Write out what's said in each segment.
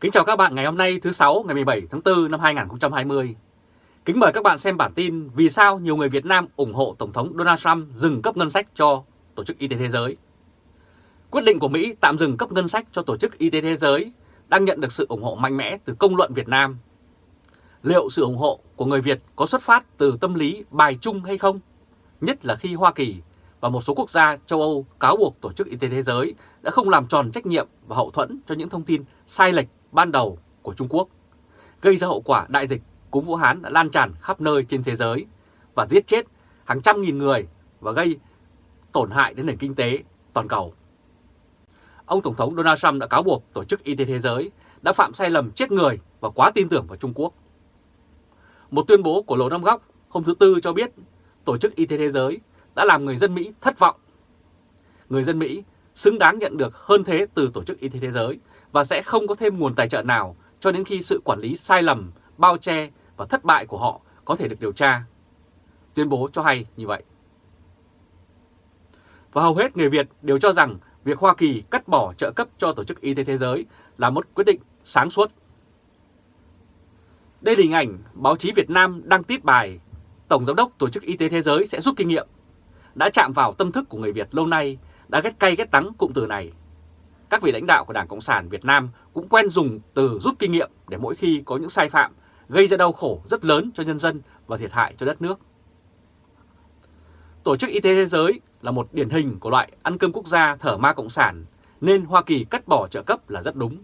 Kính chào các bạn ngày hôm nay, thứ Sáu, ngày 17 tháng 4 năm 2020. Kính mời các bạn xem bản tin vì sao nhiều người Việt Nam ủng hộ Tổng thống Donald Trump dừng cấp ngân sách cho Tổ chức Y tế Thế giới. Quyết định của Mỹ tạm dừng cấp ngân sách cho Tổ chức Y tế Thế giới đang nhận được sự ủng hộ mạnh mẽ từ công luận Việt Nam. Liệu sự ủng hộ của người Việt có xuất phát từ tâm lý bài chung hay không? Nhất là khi Hoa Kỳ và một số quốc gia châu Âu cáo buộc Tổ chức Y tế Thế giới đã không làm tròn trách nhiệm và hậu thuẫn cho những thông tin sai lệch ban đầu của Trung Quốc, gây ra hậu quả đại dịch cúm Vũ Hán đã lan tràn khắp nơi trên thế giới và giết chết hàng trăm nghìn người và gây tổn hại đến nền kinh tế toàn cầu. Ông Tổng thống Donald Trump đã cáo buộc Tổ chức Y tế Thế giới đã phạm sai lầm chết người và quá tin tưởng vào Trung Quốc. Một tuyên bố của Lầu Năm Góc hôm thứ Tư cho biết Tổ chức Y tế Thế giới đã làm người dân Mỹ thất vọng. Người dân Mỹ xứng đáng nhận được hơn thế từ Tổ chức Y tế Thế giới và sẽ không có thêm nguồn tài trợ nào cho đến khi sự quản lý sai lầm, bao che và thất bại của họ có thể được điều tra. Tuyên bố cho hay như vậy. Và hầu hết người Việt đều cho rằng việc Hoa Kỳ cắt bỏ trợ cấp cho Tổ chức Y tế Thế giới là một quyết định sáng suốt. Đây là hình ảnh báo chí Việt Nam đăng tít bài Tổng Giám đốc Tổ chức Y tế Thế giới sẽ rút kinh nghiệm. Đã chạm vào tâm thức của người Việt lâu nay, đã ghét cay ghét đắng cụm từ này các vị lãnh đạo của Đảng Cộng sản Việt Nam cũng quen dùng từ rút kinh nghiệm để mỗi khi có những sai phạm gây ra đau khổ rất lớn cho nhân dân và thiệt hại cho đất nước. Tổ chức Y tế Thế giới là một điển hình của loại ăn cơm quốc gia thở ma Cộng sản, nên Hoa Kỳ cắt bỏ trợ cấp là rất đúng.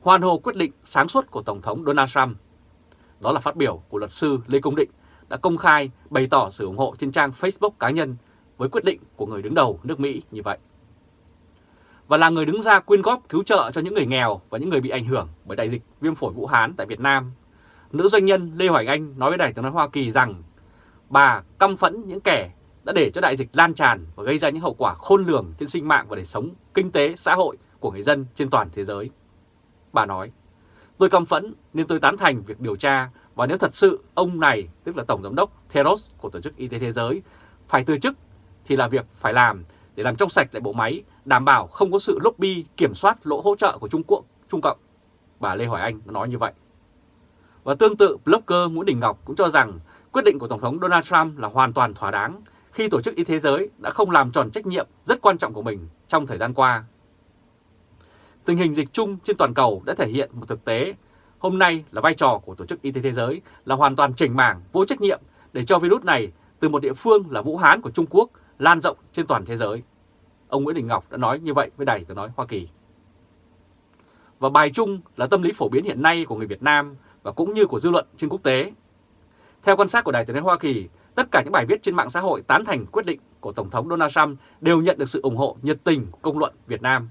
Hoàn hồ quyết định sáng suốt của Tổng thống Donald Trump. Đó là phát biểu của luật sư Lê Công Định đã công khai, bày tỏ sự ủng hộ trên trang Facebook cá nhân với quyết định của người đứng đầu nước Mỹ như vậy và là người đứng ra quyên góp cứu trợ cho những người nghèo và những người bị ảnh hưởng bởi đại dịch viêm phổi Vũ Hán tại Việt Nam. Nữ doanh nhân Lê Hoài Anh nói với Đài tiếng nói Hoa Kỳ rằng bà căm phẫn những kẻ đã để cho đại dịch lan tràn và gây ra những hậu quả khôn lường trên sinh mạng và đời sống kinh tế, xã hội của người dân trên toàn thế giới. Bà nói, tôi căm phẫn nên tôi tán thành việc điều tra và nếu thật sự ông này, tức là Tổng Giám đốc Theros của Tổ chức Y tế Thế giới, phải từ chức thì là việc phải làm để làm trong sạch lại bộ máy, đảm bảo không có sự lobby kiểm soát lỗ hỗ trợ của Trung Quốc, Trung Cộng. Bà Lê Hoài Anh nói như vậy. Và tương tự, blogger Nguyễn Đình Ngọc cũng cho rằng quyết định của Tổng thống Donald Trump là hoàn toàn thỏa đáng khi Tổ chức Y tế Giới đã không làm tròn trách nhiệm rất quan trọng của mình trong thời gian qua. Tình hình dịch chung trên toàn cầu đã thể hiện một thực tế hôm nay là vai trò của Tổ chức Y tế Thế giới là hoàn toàn chỉnh mảng, vô trách nhiệm để cho virus này từ một địa phương là Vũ Hán của Trung Quốc lan rộng trên toàn thế giới. Ông Nguyễn Đình Ngọc đã nói như vậy với Đài tiếng nói Hoa Kỳ. Và bài chung là tâm lý phổ biến hiện nay của người Việt Nam và cũng như của dư luận trên quốc tế. Theo quan sát của Đài tiếng nói Hoa Kỳ, tất cả những bài viết trên mạng xã hội tán thành quyết định của Tổng thống Donald Trump đều nhận được sự ủng hộ nhiệt tình của công luận Việt Nam.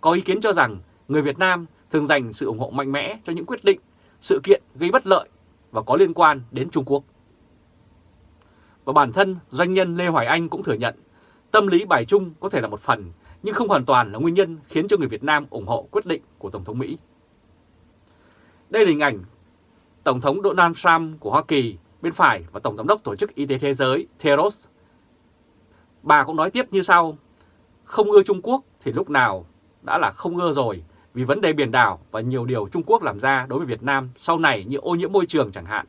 Có ý kiến cho rằng người Việt Nam thường dành sự ủng hộ mạnh mẽ cho những quyết định, sự kiện gây bất lợi và có liên quan đến Trung Quốc. Và bản thân doanh nhân Lê Hoài Anh cũng thừa nhận tâm lý bài chung có thể là một phần nhưng không hoàn toàn là nguyên nhân khiến cho người Việt Nam ủng hộ quyết định của Tổng thống Mỹ. Đây là hình ảnh Tổng thống Donald Trump của Hoa Kỳ bên phải và Tổng giám đốc Tổ chức Y tế Thế giới Theros. Bà cũng nói tiếp như sau, không ưa Trung Quốc thì lúc nào đã là không ưa rồi vì vấn đề biển đảo và nhiều điều Trung Quốc làm ra đối với Việt Nam sau này như ô nhiễm môi trường chẳng hạn.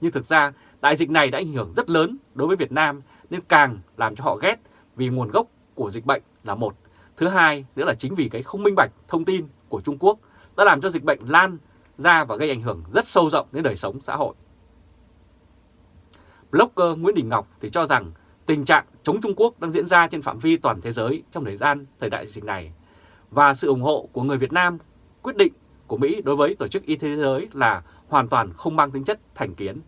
Nhưng thực ra Đại dịch này đã ảnh hưởng rất lớn đối với Việt Nam nên càng làm cho họ ghét vì nguồn gốc của dịch bệnh là một. Thứ hai nữa là chính vì cái không minh bạch thông tin của Trung Quốc đã làm cho dịch bệnh lan ra và gây ảnh hưởng rất sâu rộng đến đời sống xã hội. Blogger Nguyễn Đình Ngọc thì cho rằng tình trạng chống Trung Quốc đang diễn ra trên phạm vi toàn thế giới trong thời gian thời đại dịch này và sự ủng hộ của người Việt Nam, quyết định của Mỹ đối với Tổ chức Y tế Thế giới là hoàn toàn không mang tính chất thành kiến.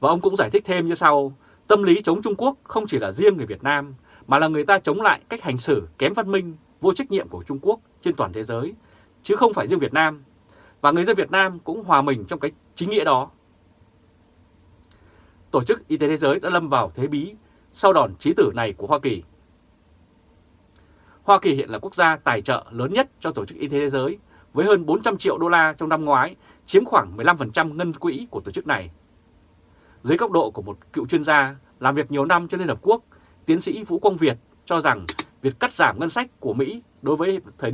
Và ông cũng giải thích thêm như sau, tâm lý chống Trung Quốc không chỉ là riêng người Việt Nam, mà là người ta chống lại cách hành xử kém văn minh, vô trách nhiệm của Trung Quốc trên toàn thế giới, chứ không phải riêng Việt Nam. Và người dân Việt Nam cũng hòa mình trong cái chính nghĩa đó. Tổ chức Y tế Thế giới đã lâm vào thế bí sau đòn trí tử này của Hoa Kỳ. Hoa Kỳ hiện là quốc gia tài trợ lớn nhất cho Tổ chức Y tế Thế giới với hơn 400 triệu đô la trong năm ngoái, chiếm khoảng 15% ngân quỹ của tổ chức này dưới góc độ của một cựu chuyên gia làm việc nhiều năm cho Liên Hợp Quốc, tiến sĩ Vũ Quang Việt cho rằng việc cắt giảm ngân sách của Mỹ đối với thời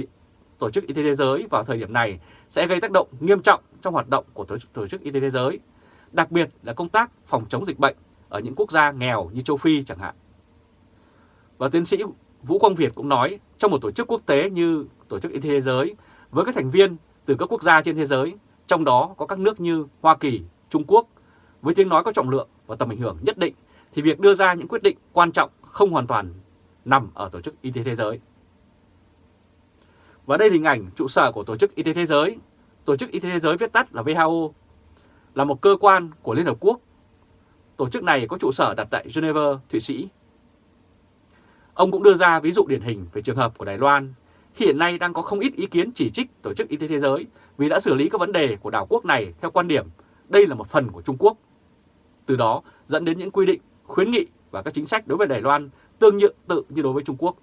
Tổ chức Y tế Thế giới vào thời điểm này sẽ gây tác động nghiêm trọng trong hoạt động của Tổ chức Y tế Thế giới, đặc biệt là công tác phòng chống dịch bệnh ở những quốc gia nghèo như châu Phi chẳng hạn. Và tiến sĩ Vũ Quang Việt cũng nói trong một tổ chức quốc tế như Tổ chức Y tế Thế giới với các thành viên từ các quốc gia trên thế giới, trong đó có các nước như Hoa Kỳ, Trung Quốc, với tiếng nói có trọng lượng và tầm ảnh hưởng nhất định, thì việc đưa ra những quyết định quan trọng không hoàn toàn nằm ở Tổ chức Y tế Thế giới. Và đây là hình ảnh trụ sở của Tổ chức Y tế Thế giới. Tổ chức Y tế Thế giới viết tắt là WHO, là một cơ quan của Liên Hợp Quốc. Tổ chức này có trụ sở đặt tại Geneva, Thụy Sĩ. Ông cũng đưa ra ví dụ điển hình về trường hợp của Đài Loan, khi hiện nay đang có không ít ý kiến chỉ trích Tổ chức Y tế Thế giới vì đã xử lý các vấn đề của đảo quốc này theo quan điểm đây là một phần của Trung Quốc. Từ đó dẫn đến những quy định, khuyến nghị và các chính sách đối với Đài Loan tương nhượng tự như đối với Trung Quốc.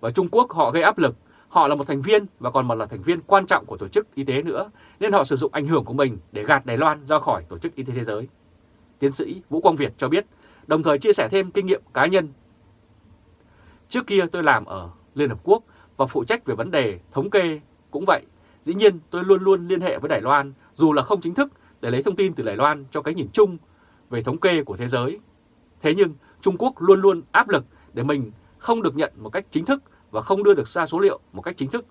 Và Trung Quốc họ gây áp lực, họ là một thành viên và còn một là thành viên quan trọng của Tổ chức Y tế nữa, nên họ sử dụng ảnh hưởng của mình để gạt Đài Loan ra khỏi Tổ chức Y tế Thế giới. Tiến sĩ Vũ Quang Việt cho biết, đồng thời chia sẻ thêm kinh nghiệm cá nhân. Trước kia tôi làm ở Liên Hợp Quốc và phụ trách về vấn đề thống kê cũng vậy. Dĩ nhiên tôi luôn luôn liên hệ với Đài Loan, dù là không chính thức, để lấy thông tin từ Đài Loan cho cái nhìn chung về thống kê của thế giới. Thế nhưng Trung Quốc luôn luôn áp lực để mình không được nhận một cách chính thức và không đưa được ra số liệu một cách chính thức.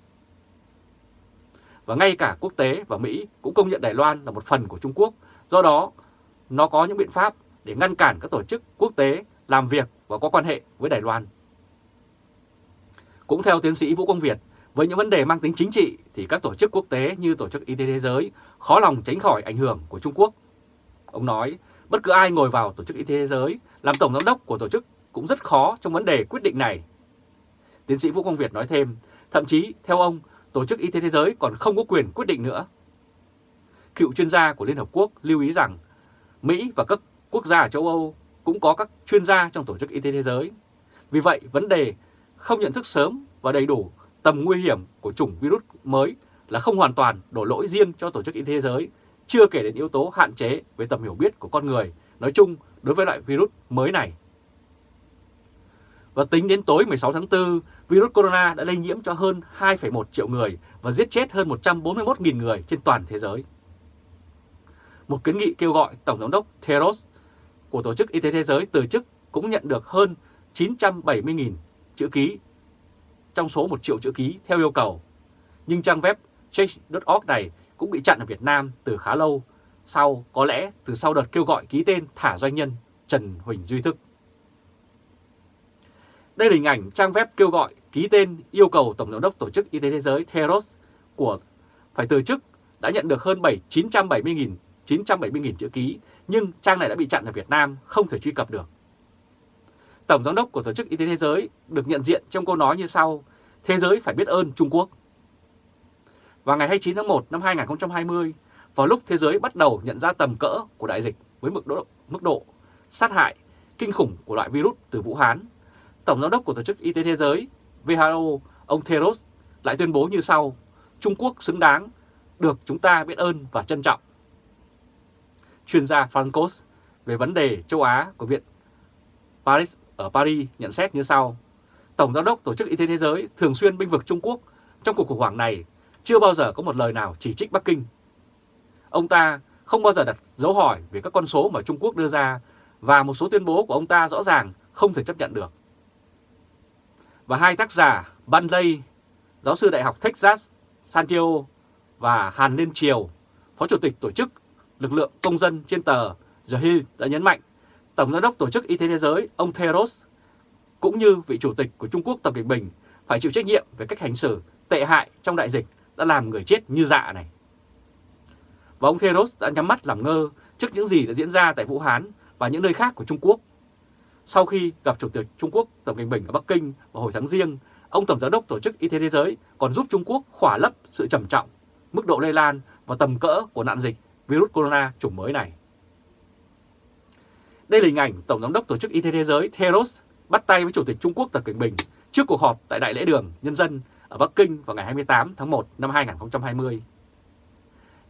Và ngay cả quốc tế và Mỹ cũng công nhận Đài Loan là một phần của Trung Quốc, do đó nó có những biện pháp để ngăn cản các tổ chức quốc tế làm việc và có quan hệ với Đài Loan. Cũng theo tiến sĩ Vũ Quang Việt, với những vấn đề mang tính chính trị thì các tổ chức quốc tế như Tổ chức Y tế Thế giới khó lòng tránh khỏi ảnh hưởng của Trung Quốc. Ông nói, bất cứ ai ngồi vào Tổ chức Y tế Thế giới làm tổng giám đốc của tổ chức cũng rất khó trong vấn đề quyết định này. Tiến sĩ Vũ Quang Việt nói thêm, thậm chí theo ông, Tổ chức Y tế Thế giới còn không có quyền quyết định nữa. Cựu chuyên gia của Liên Hợp Quốc lưu ý rằng Mỹ và các quốc gia ở châu Âu cũng có các chuyên gia trong Tổ chức Y tế Thế giới. Vì vậy, vấn đề không nhận thức sớm và đầy đủ tầm nguy hiểm của chủng virus mới là không hoàn toàn đổ lỗi riêng cho Tổ chức Y tế Thế giới, chưa kể đến yếu tố hạn chế về tầm hiểu biết của con người nói chung đối với loại virus mới này. Và tính đến tối 16 tháng 4, virus corona đã lây nhiễm cho hơn 2,1 triệu người và giết chết hơn 141.000 người trên toàn thế giới. Một kiến nghị kêu gọi Tổng giám đốc Theros của Tổ chức Y tế Thế giới từ chức cũng nhận được hơn 970.000 chữ ký trong số 1 triệu chữ ký theo yêu cầu. Nhưng trang web change.org này cũng bị chặn ở Việt Nam từ khá lâu, sau có lẽ từ sau đợt kêu gọi ký tên thả doanh nhân Trần Huỳnh Duy Thức. Đây là hình ảnh trang web kêu gọi ký tên yêu cầu Tổng giám đốc Tổ chức Y tế Thế giới Theros của phải từ chức đã nhận được hơn 7 970.000 970 chữ ký, nhưng trang này đã bị chặn ở Việt Nam, không thể truy cập được. Tổng giám đốc của Tổ chức Y tế Thế giới được nhận diện trong câu nói như sau, thế giới phải biết ơn Trung Quốc. Vào ngày 29 tháng 1 năm 2020, vào lúc thế giới bắt đầu nhận ra tầm cỡ của đại dịch với mức độ, mức độ sát hại kinh khủng của loại virus từ Vũ Hán, Tổng giám đốc của Tổ chức Y tế Thế giới WHO, ông Theros lại tuyên bố như sau, Trung Quốc xứng đáng được chúng ta biết ơn và trân trọng. Chuyên gia Francos về vấn đề châu Á của Viện Paris ở Paris nhận xét như sau. Tổng giám đốc Tổ chức Y tế Thế giới thường xuyên binh vực Trung Quốc trong cuộc khủng hoảng này chưa bao giờ có một lời nào chỉ trích Bắc Kinh. Ông ta không bao giờ đặt dấu hỏi về các con số mà Trung Quốc đưa ra và một số tuyên bố của ông ta rõ ràng không thể chấp nhận được. Và hai tác giả Ban Lây, giáo sư Đại học Texas Santiago và Hàn Liên Triều, Phó Chủ tịch Tổ chức Lực lượng Công dân trên tờ The Hill đã nhấn mạnh Tổng giám đốc Tổ chức Y tế Thế giới ông Theros cũng như vị chủ tịch của Trung Quốc Tập Cận Bình phải chịu trách nhiệm về cách hành xử tệ hại trong đại dịch đã làm người chết như dạ này. Và ông Theros đã nhắm mắt làm ngơ trước những gì đã diễn ra tại Vũ Hán và những nơi khác của Trung Quốc. Sau khi gặp Chủ tịch Trung Quốc Tập Cận Bình ở Bắc Kinh vào hồi tháng riêng, ông Tổng giám đốc Tổ chức Y tế Thế giới còn giúp Trung Quốc khỏa lấp sự trầm trọng, mức độ lây lan và tầm cỡ của nạn dịch virus corona chủng mới này. Đây là hình ảnh Tổng giám đốc Tổ chức Y tế Thế giới Theros bắt tay với Chủ tịch Trung Quốc Tập Cận Bình trước cuộc họp tại Đại lễ đường Nhân dân ở Bắc Kinh vào ngày 28 tháng 1 năm 2020.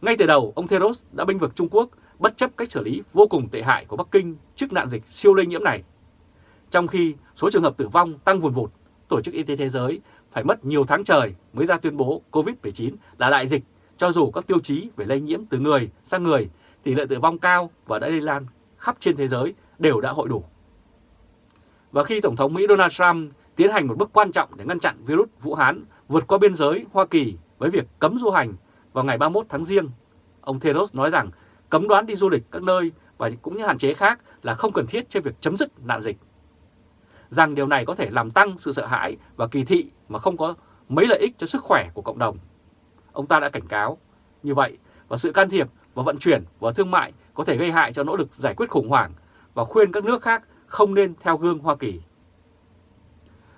Ngay từ đầu, ông Theros đã binh vực Trung Quốc bất chấp cách xử lý vô cùng tệ hại của Bắc Kinh trước nạn dịch siêu lây nhiễm này. Trong khi số trường hợp tử vong tăng vùn vụt, Tổ chức Y tế Thế giới phải mất nhiều tháng trời mới ra tuyên bố COVID-19 là đại dịch, cho dù các tiêu chí về lây nhiễm từ người sang người, tỷ lệ tử vong cao và đã lây lan khắp trên thế giới đều đã hội đủ. Và khi Tổng thống Mỹ Donald Trump tiến hành một bước quan trọng để ngăn chặn virus Vũ Hán vượt qua biên giới Hoa Kỳ với việc cấm du hành vào ngày 31 tháng Giêng, ông Theros nói rằng cấm đoán đi du lịch các nơi và cũng như hạn chế khác là không cần thiết cho việc chấm dứt nạn dịch. Rằng điều này có thể làm tăng sự sợ hãi và kỳ thị mà không có mấy lợi ích cho sức khỏe của cộng đồng. Ông ta đã cảnh cáo như vậy và sự can thiệp và vận chuyển và thương mại có thể gây hại cho nỗ lực giải quyết khủng hoảng và khuyên các nước khác không nên theo gương Hoa Kỳ.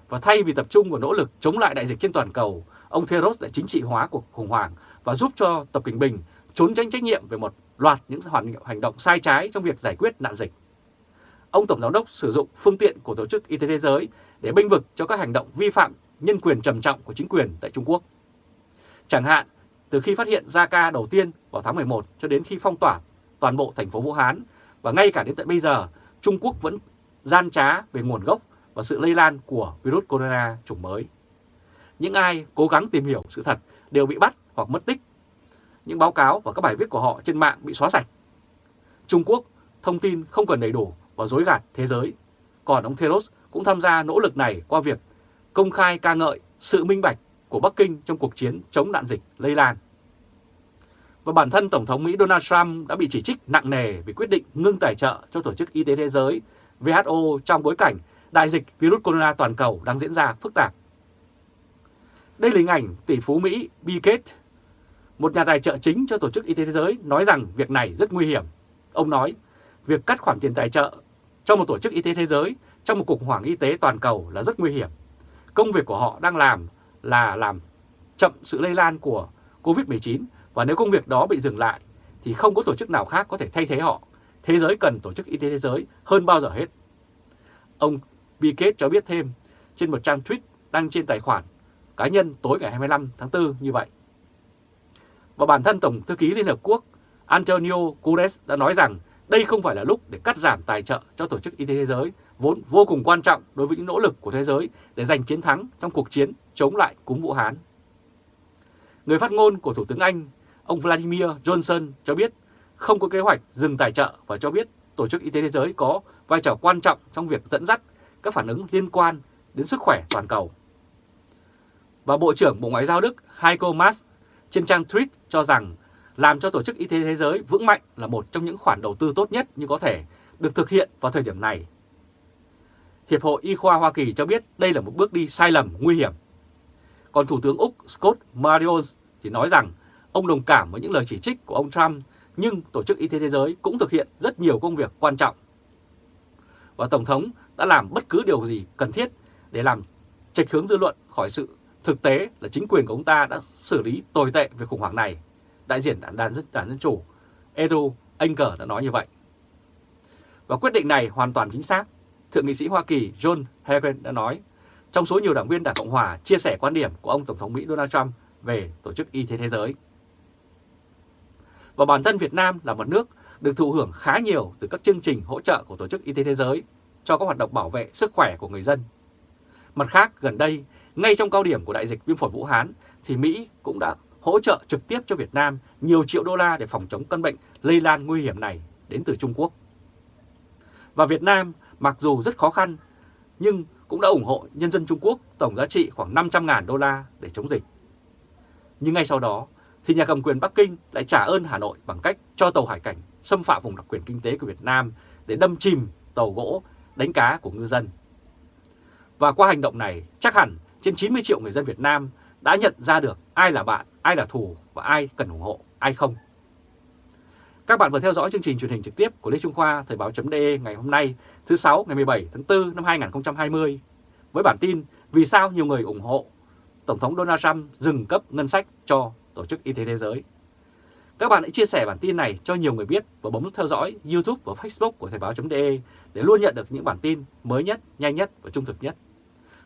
Và thay vì tập trung vào nỗ lực chống lại đại dịch trên toàn cầu, ông Theros đã chính trị hóa cuộc khủng hoảng và giúp cho Tập Cảnh Bình trốn tránh trách nhiệm về một loạt những hành động sai trái trong việc giải quyết nạn dịch. Ông Tổng Giám đốc sử dụng phương tiện của Tổ chức Y tế Thế giới để bênh vực cho các hành động vi phạm nhân quyền trầm trọng của chính quyền tại Trung Quốc. Chẳng hạn, từ khi phát hiện ra ca đầu tiên vào tháng 11 cho đến khi phong tỏa toàn bộ thành phố Vũ Hán và ngay cả đến tận bây giờ, Trung Quốc vẫn gian trá về nguồn gốc và sự lây lan của virus corona chủng mới. Những ai cố gắng tìm hiểu sự thật đều bị bắt hoặc mất tích. Những báo cáo và các bài viết của họ trên mạng bị xóa sạch. Trung Quốc thông tin không cần đầy đủ và dối gạt thế giới. Còn ông Theros cũng tham gia nỗ lực này qua việc công khai ca ngợi sự minh bạch của Bắc Kinh trong cuộc chiến chống nạn dịch lây lan. Và bản thân Tổng thống Mỹ Donald Trump đã bị chỉ trích nặng nề vì quyết định ngưng tài trợ cho Tổ chức Y tế Thế giới WHO trong bối cảnh đại dịch virus corona toàn cầu đang diễn ra phức tạp. Đây là hình ảnh tỷ phú Mỹ Bill Gates, một nhà tài trợ chính cho Tổ chức Y tế Thế giới nói rằng việc này rất nguy hiểm. Ông nói, việc cắt khoản tiền tài trợ cho một tổ chức y tế thế giới trong một cuộc khủng hoảng y tế toàn cầu là rất nguy hiểm. Công việc của họ đang làm là làm chậm sự lây lan của COVID-19 và nếu công việc đó bị dừng lại thì không có tổ chức nào khác có thể thay thế họ. Thế giới cần Tổ chức Y tế Thế giới hơn bao giờ hết. Ông Bill cho biết thêm trên một trang tweet đăng trên tài khoản cá nhân tối ngày 25 tháng 4 như vậy. Và bản thân Tổng Thư ký Liên Hợp Quốc Antonio Guterres đã nói rằng đây không phải là lúc để cắt giảm tài trợ cho Tổ chức Y tế Thế giới, vốn vô cùng quan trọng đối với những nỗ lực của thế giới để giành chiến thắng trong cuộc chiến chống lại cúm Vũ Hán. Người phát ngôn của Thủ tướng Anh, ông Vladimir Johnson cho biết không có kế hoạch dừng tài trợ và cho biết Tổ chức Y tế Thế giới có vai trò quan trọng trong việc dẫn dắt các phản ứng liên quan đến sức khỏe toàn cầu. Và Bộ trưởng Bộ Ngoại giao Đức Heiko Maas trên trang tweet cho rằng làm cho Tổ chức Y tế Thế giới vững mạnh là một trong những khoản đầu tư tốt nhất như có thể được thực hiện vào thời điểm này. Hiệp hội Y khoa Hoa Kỳ cho biết đây là một bước đi sai lầm nguy hiểm. Còn Thủ tướng Úc Scott Marios thì nói rằng ông đồng cảm với những lời chỉ trích của ông Trump nhưng Tổ chức Y tế Thế giới cũng thực hiện rất nhiều công việc quan trọng. Và Tổng thống đã làm bất cứ điều gì cần thiết để làm trạch hướng dư luận khỏi sự thực tế là chính quyền của ông ta đã xử lý tồi tệ về khủng hoảng này. Đại diện đảng, đảng, đảng Dân Chủ Edu Anker đã nói như vậy. Và quyết định này hoàn toàn chính xác. Thượng nghị sĩ Hoa Kỳ John Hagan đã nói, trong số nhiều đảng viên Đảng Cộng Hòa chia sẻ quan điểm của ông Tổng thống Mỹ Donald Trump về Tổ chức Y tế Thế giới. Và bản thân Việt Nam là một nước được thụ hưởng khá nhiều từ các chương trình hỗ trợ của Tổ chức Y tế Thế giới cho các hoạt động bảo vệ sức khỏe của người dân. Mặt khác, gần đây, ngay trong cao điểm của đại dịch viêm phổi Vũ Hán, thì Mỹ cũng đã hỗ trợ trực tiếp cho Việt Nam nhiều triệu đô la để phòng chống căn bệnh lây lan nguy hiểm này đến từ Trung Quốc. Và Việt Nam mặc dù rất khó khăn nhưng cũng đã ủng hộ nhân dân Trung Quốc tổng giá trị khoảng 500.000 đô la để chống dịch. Nhưng ngay sau đó thì nhà cầm quyền Bắc Kinh lại trả ơn Hà Nội bằng cách cho tàu hải cảnh xâm phạm vùng đặc quyền kinh tế của Việt Nam để đâm chìm tàu gỗ đánh cá của ngư dân. Và qua hành động này, chắc hẳn trên 90 triệu người dân Việt Nam đã nhận ra được ai là bạn, ai là thù và ai cần ủng hộ, ai không. Các bạn vừa theo dõi chương trình truyền hình trực tiếp của Lê Trung Khoa Thời báo.de ngày hôm nay thứ 6 ngày 17 tháng 4 năm 2020 với bản tin Vì sao nhiều người ủng hộ Tổng thống Donald Trump dừng cấp ngân sách cho Tổ chức Y tế Thế giới. Các bạn hãy chia sẻ bản tin này cho nhiều người biết và bấm nút theo dõi YouTube và Facebook của Thời báo.de để luôn nhận được những bản tin mới nhất, nhanh nhất và trung thực nhất.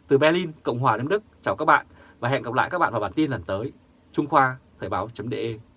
Từ Berlin, Cộng hòa Đức, chào các bạn và hẹn gặp lại các bạn vào bản tin lần tới. Trung Khoa, Thời báo.de